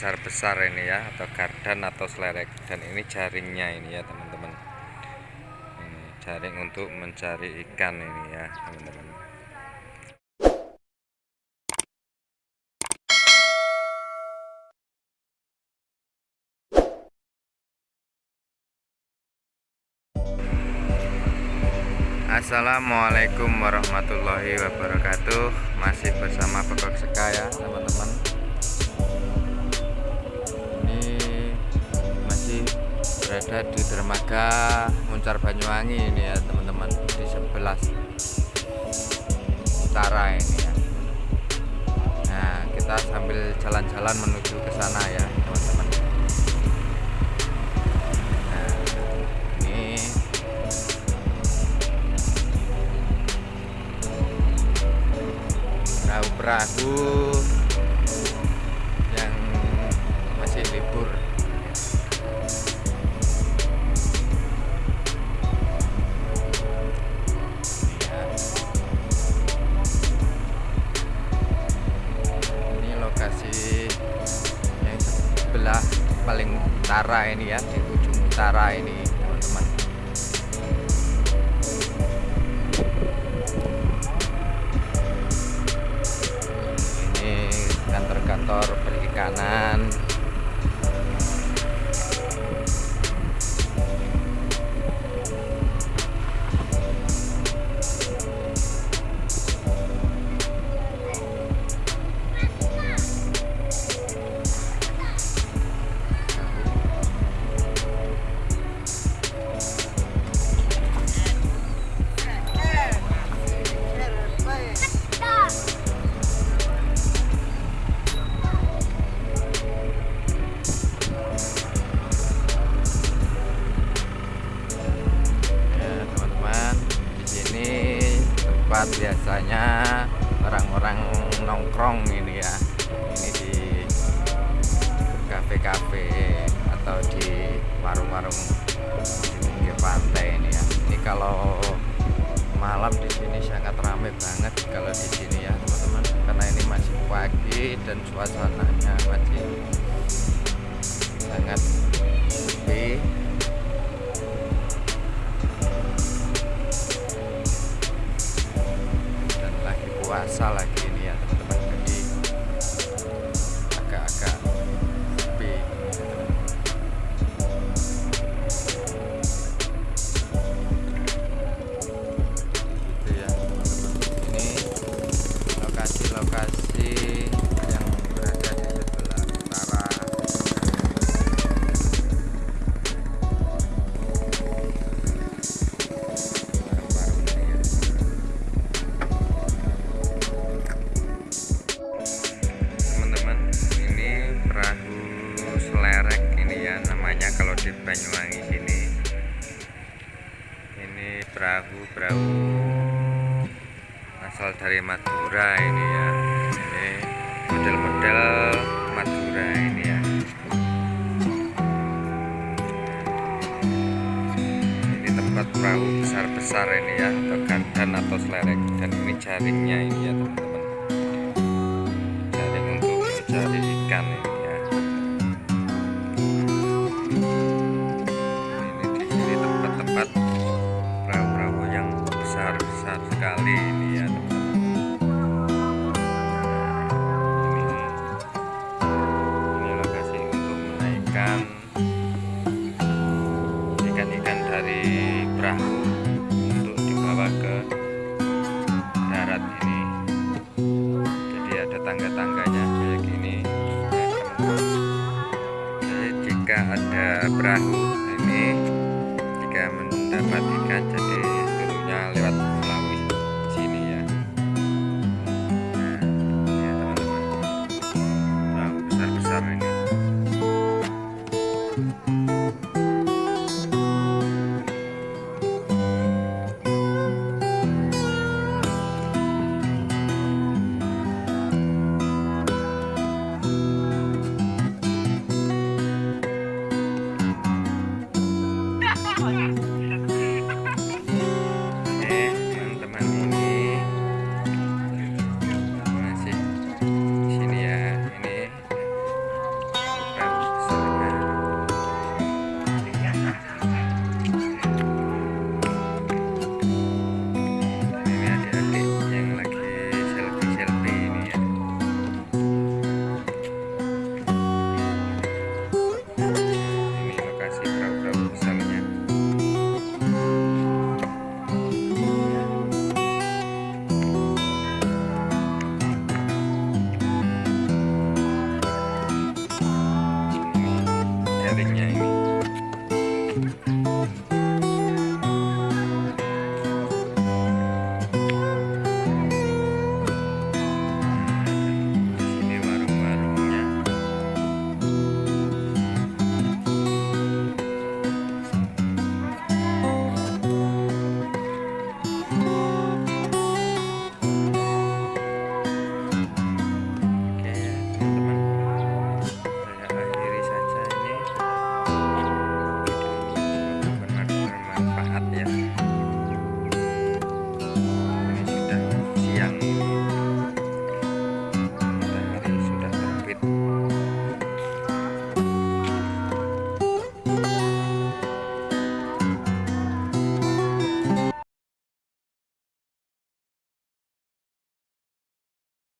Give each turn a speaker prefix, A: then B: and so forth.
A: besar-besar ini ya atau gardan atau selerek. Dan ini jaringnya ini ya teman-teman. Ini jaring untuk mencari ikan ini ya teman-teman. Assalamualaikum warahmatullahi wabarakatuh. Masih bersama Pekok Seka ya teman-teman berada di dermaga Muncar Banyuwangi ini ya teman-teman Di sebelah utara ini ya. Nah kita sambil jalan-jalan menuju ke sana ya teman-teman. Perahu-perahu paling utara ini ya di ujung utara ini kantor perikanan tempat biasanya orang-orang nongkrong ini ya. Ini di kafe-kafe atau di warung-warung di pinggir pantai ini ya. Ini kalau malam di sini sangat ramai banget kalau di sini ya teman-teman. Karena ini masih pagi dan suasananya masih sangat sepi puasa lagi ini perahu-perahu asal dari Madura ini ya. Ini model-model Madura ini ya. Ini tempat perahu besar-besar ini ya. Atau gardan atau selerek dan ini jaringnya ini ya teman-teman
B: back.